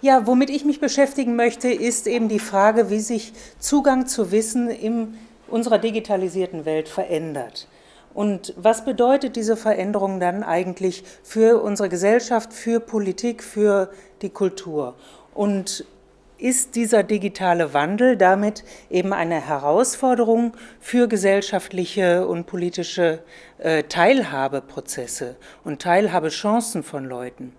Ja, womit ich mich beschäftigen möchte, ist eben die Frage, wie sich Zugang zu Wissen in unserer digitalisierten Welt verändert. Und was bedeutet diese Veränderung dann eigentlich für unsere Gesellschaft, für Politik, für die Kultur? Und ist dieser digitale Wandel damit eben eine Herausforderung für gesellschaftliche und politische äh, Teilhabeprozesse und Teilhabechancen von Leuten?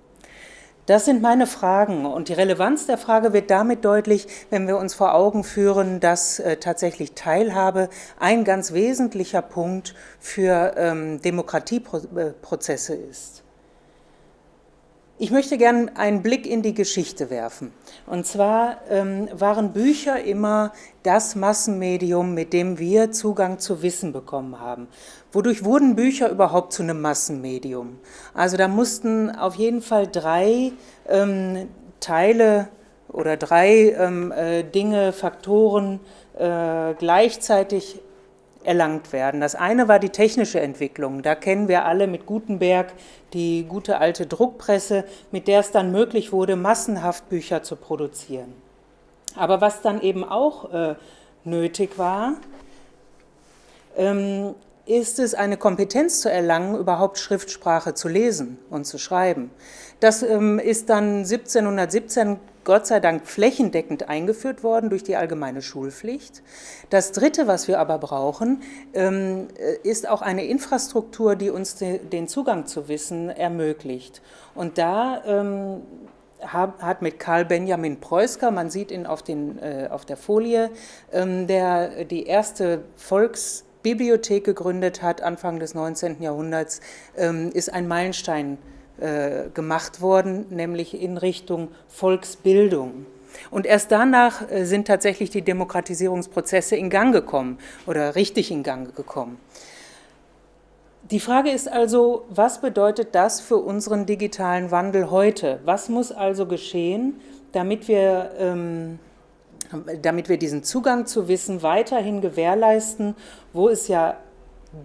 Das sind meine Fragen und die Relevanz der Frage wird damit deutlich, wenn wir uns vor Augen führen, dass äh, tatsächlich Teilhabe ein ganz wesentlicher Punkt für ähm, Demokratieprozesse ist. Ich möchte gerne einen Blick in die Geschichte werfen. Und zwar ähm, waren Bücher immer das Massenmedium, mit dem wir Zugang zu Wissen bekommen haben. Wodurch wurden Bücher überhaupt zu einem Massenmedium? Also da mussten auf jeden Fall drei ähm, Teile oder drei ähm, äh, Dinge, Faktoren äh, gleichzeitig erlangt werden. Das eine war die technische Entwicklung. Da kennen wir alle mit Gutenberg die gute alte Druckpresse, mit der es dann möglich wurde, massenhaft Bücher zu produzieren. Aber was dann eben auch äh, nötig war, ähm, ist es, eine Kompetenz zu erlangen, überhaupt Schriftsprache zu lesen und zu schreiben. Das ähm, ist dann 1717 Gott sei Dank flächendeckend eingeführt worden durch die allgemeine Schulpflicht. Das Dritte, was wir aber brauchen, ähm, ist auch eine Infrastruktur, die uns den Zugang zu Wissen ermöglicht. Und da ähm, hat mit Karl Benjamin Preusker, man sieht ihn auf, den, äh, auf der Folie, ähm, der die erste Volksbibliothek gegründet hat, Anfang des 19. Jahrhunderts, ist ein Meilenstein äh, gemacht worden, nämlich in Richtung Volksbildung. Und erst danach äh, sind tatsächlich die Demokratisierungsprozesse in Gang gekommen oder richtig in Gang gekommen. Die Frage ist also, was bedeutet das für unseren digitalen Wandel heute? Was muss also geschehen, damit wir, ähm, damit wir diesen Zugang zu Wissen weiterhin gewährleisten, wo es ja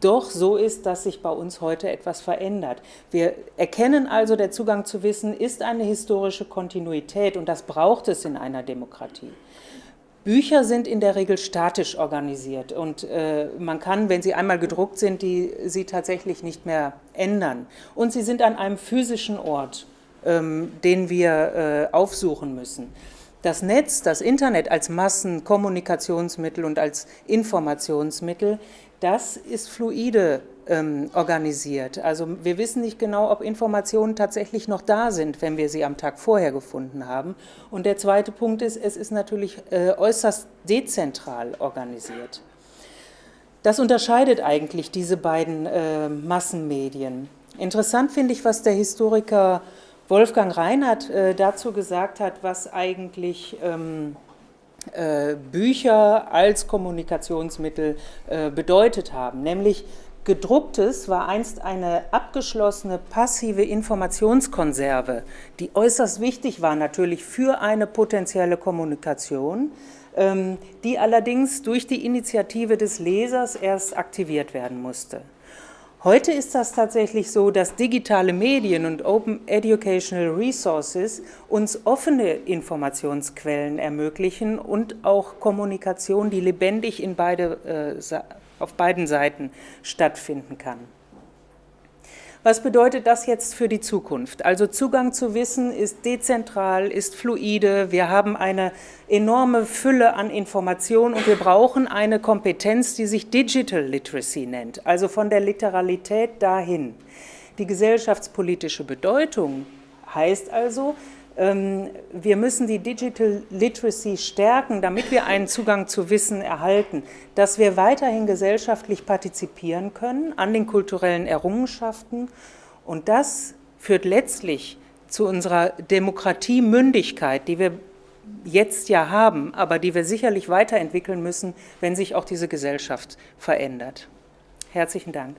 doch so ist, dass sich bei uns heute etwas verändert. Wir erkennen also, der Zugang zu Wissen ist eine historische Kontinuität und das braucht es in einer Demokratie. Bücher sind in der Regel statisch organisiert und äh, man kann, wenn sie einmal gedruckt sind, die, sie tatsächlich nicht mehr ändern. Und sie sind an einem physischen Ort, ähm, den wir äh, aufsuchen müssen. Das Netz, das Internet als Massenkommunikationsmittel und als Informationsmittel das ist fluide ähm, organisiert. Also wir wissen nicht genau, ob Informationen tatsächlich noch da sind, wenn wir sie am Tag vorher gefunden haben. Und der zweite Punkt ist, es ist natürlich äh, äußerst dezentral organisiert. Das unterscheidet eigentlich diese beiden äh, Massenmedien. Interessant finde ich, was der Historiker Wolfgang Reinhardt äh, dazu gesagt hat, was eigentlich ähm, äh, Bücher als Kommunikationsmittel äh, bedeutet haben, nämlich Gedrucktes war einst eine abgeschlossene passive Informationskonserve, die äußerst wichtig war natürlich für eine potenzielle Kommunikation, ähm, die allerdings durch die Initiative des Lesers erst aktiviert werden musste. Heute ist das tatsächlich so, dass digitale Medien und Open Educational Resources uns offene Informationsquellen ermöglichen und auch Kommunikation, die lebendig in beide, äh, auf beiden Seiten stattfinden kann. Was bedeutet das jetzt für die Zukunft? Also Zugang zu Wissen ist dezentral, ist fluide, wir haben eine enorme Fülle an Informationen und wir brauchen eine Kompetenz, die sich Digital Literacy nennt, also von der Literalität dahin. Die gesellschaftspolitische Bedeutung heißt also, wir müssen die Digital Literacy stärken, damit wir einen Zugang zu Wissen erhalten, dass wir weiterhin gesellschaftlich partizipieren können an den kulturellen Errungenschaften. Und das führt letztlich zu unserer Demokratiemündigkeit, die wir jetzt ja haben, aber die wir sicherlich weiterentwickeln müssen, wenn sich auch diese Gesellschaft verändert. Herzlichen Dank.